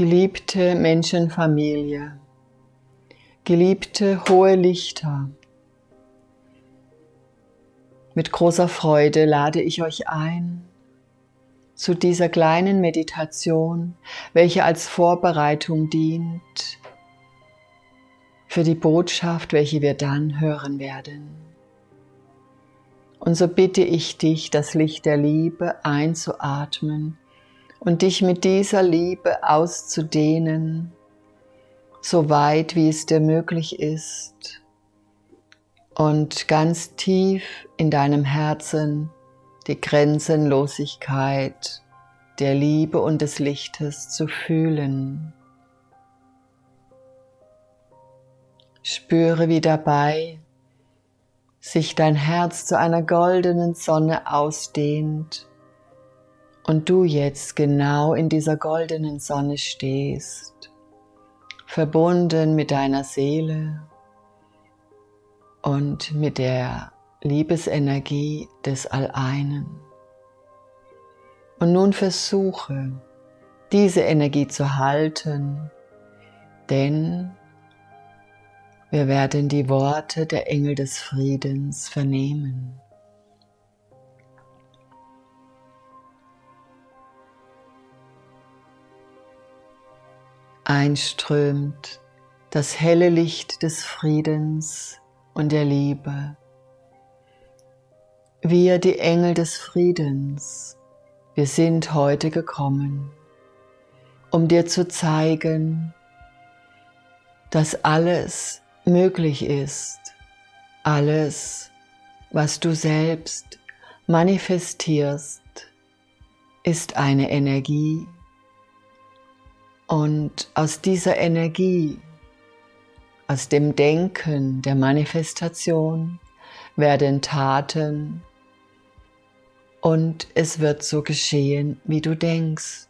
Geliebte Menschenfamilie, geliebte hohe Lichter, mit großer Freude lade ich euch ein zu dieser kleinen Meditation, welche als Vorbereitung dient für die Botschaft, welche wir dann hören werden. Und so bitte ich dich, das Licht der Liebe einzuatmen und dich mit dieser Liebe auszudehnen, so weit wie es dir möglich ist und ganz tief in deinem Herzen die Grenzenlosigkeit der Liebe und des Lichtes zu fühlen. Spüre, wie dabei sich dein Herz zu einer goldenen Sonne ausdehnt und du jetzt genau in dieser goldenen Sonne stehst, verbunden mit deiner Seele und mit der Liebesenergie des Alleinen. Und nun versuche, diese Energie zu halten, denn wir werden die Worte der Engel des Friedens vernehmen. Einströmt das helle Licht des Friedens und der Liebe. Wir, die Engel des Friedens, wir sind heute gekommen, um dir zu zeigen, dass alles möglich ist, alles, was du selbst manifestierst, ist eine Energie, und aus dieser Energie, aus dem Denken der Manifestation werden Taten und es wird so geschehen, wie du denkst.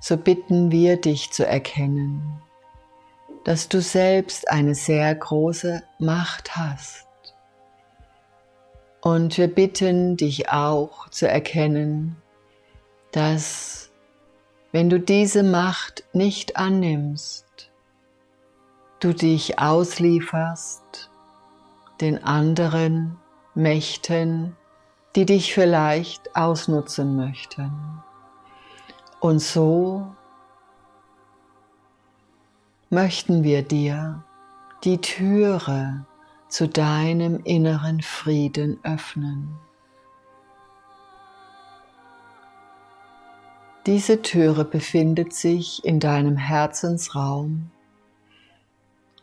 So bitten wir dich zu erkennen, dass du selbst eine sehr große Macht hast. Und wir bitten dich auch zu erkennen, dass wenn du diese Macht nicht annimmst, du dich auslieferst den anderen Mächten, die dich vielleicht ausnutzen möchten. Und so möchten wir dir die Türe zu deinem inneren Frieden öffnen. Diese Türe befindet sich in deinem Herzensraum.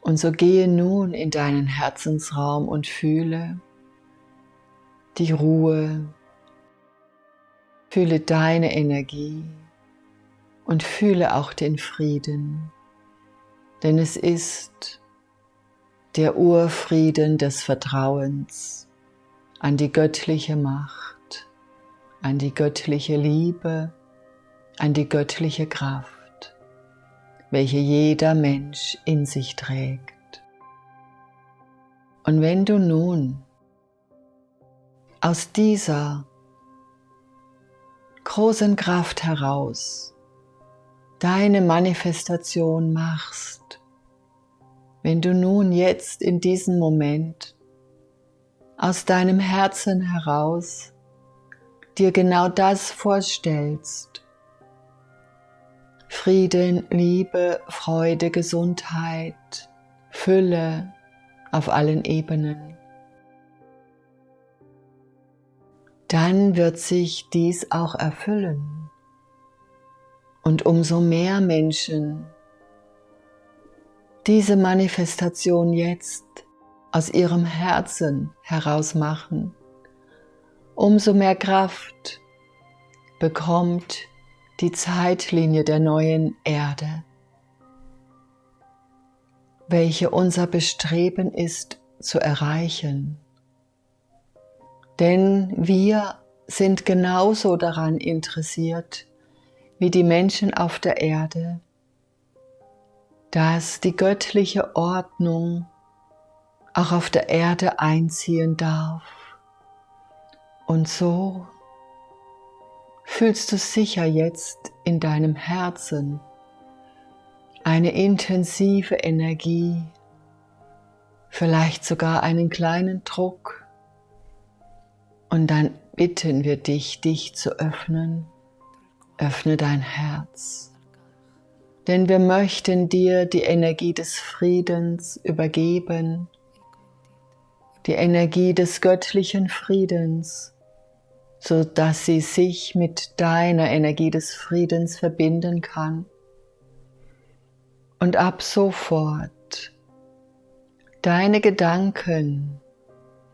Und so gehe nun in deinen Herzensraum und fühle die Ruhe, fühle deine Energie und fühle auch den Frieden, denn es ist der Urfrieden des Vertrauens an die göttliche Macht, an die göttliche Liebe, an die göttliche Kraft, welche jeder Mensch in sich trägt. Und wenn du nun aus dieser großen Kraft heraus deine Manifestation machst, wenn du nun jetzt in diesem Moment aus deinem Herzen heraus dir genau das vorstellst, Frieden, Liebe, Freude, Gesundheit, Fülle auf allen Ebenen. Dann wird sich dies auch erfüllen. Und umso mehr Menschen diese Manifestation jetzt aus ihrem Herzen heraus machen, umso mehr Kraft bekommt die Zeitlinie der neuen Erde, welche unser Bestreben ist zu erreichen. Denn wir sind genauso daran interessiert wie die Menschen auf der Erde, dass die göttliche Ordnung auch auf der Erde einziehen darf. Und so fühlst du sicher jetzt in deinem Herzen eine intensive Energie, vielleicht sogar einen kleinen Druck. Und dann bitten wir dich, dich zu öffnen. Öffne dein Herz. Denn wir möchten dir die Energie des Friedens übergeben, die Energie des göttlichen Friedens, so dass sie sich mit deiner Energie des Friedens verbinden kann. Und ab sofort deine Gedanken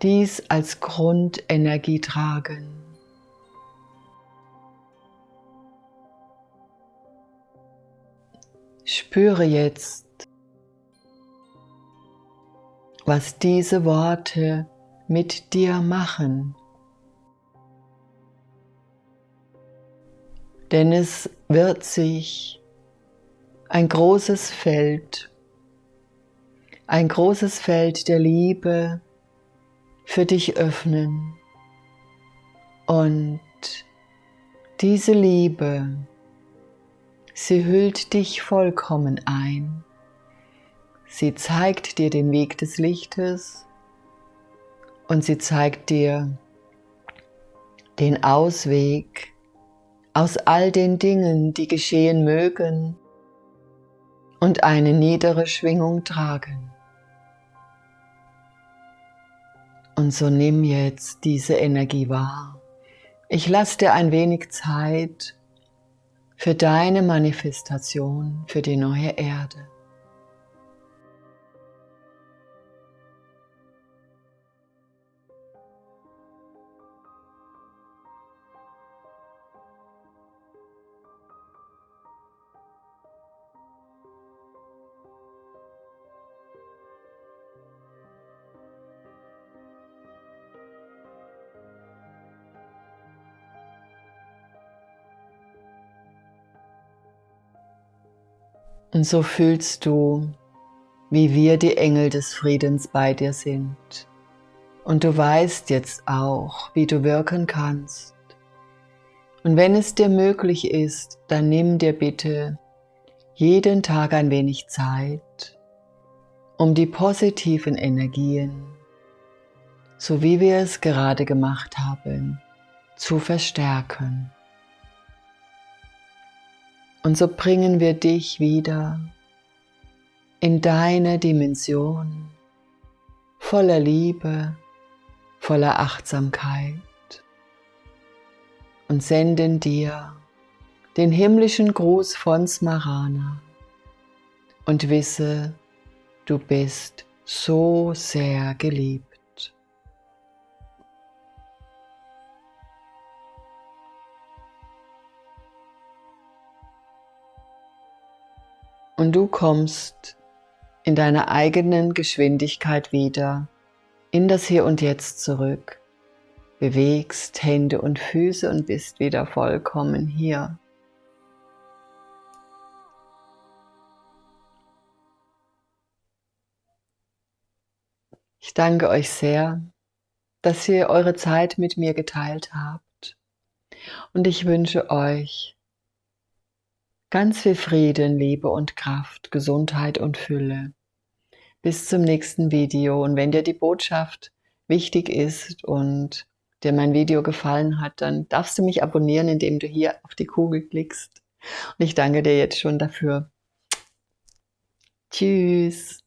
dies als Grundenergie tragen. Spüre jetzt, was diese Worte mit dir machen. Denn es wird sich ein großes Feld, ein großes Feld der Liebe für dich öffnen. Und diese Liebe, sie hüllt dich vollkommen ein. Sie zeigt dir den Weg des Lichtes und sie zeigt dir den Ausweg aus all den Dingen, die geschehen mögen und eine niedere Schwingung tragen. Und so nimm jetzt diese Energie wahr. Ich lasse dir ein wenig Zeit für deine Manifestation, für die neue Erde. Und so fühlst du, wie wir die Engel des Friedens bei dir sind. Und du weißt jetzt auch, wie du wirken kannst. Und wenn es dir möglich ist, dann nimm dir bitte jeden Tag ein wenig Zeit, um die positiven Energien, so wie wir es gerade gemacht haben, zu verstärken. Und so bringen wir dich wieder in deine Dimension voller Liebe, voller Achtsamkeit und senden dir den himmlischen Gruß von Smarana und wisse, du bist so sehr geliebt. Und du kommst in deiner eigenen Geschwindigkeit wieder in das Hier und Jetzt zurück, bewegst Hände und Füße und bist wieder vollkommen hier. Ich danke euch sehr, dass ihr eure Zeit mit mir geteilt habt und ich wünsche euch Ganz viel Frieden, Liebe und Kraft, Gesundheit und Fülle. Bis zum nächsten Video. Und wenn dir die Botschaft wichtig ist und dir mein Video gefallen hat, dann darfst du mich abonnieren, indem du hier auf die Kugel klickst. Und ich danke dir jetzt schon dafür. Tschüss.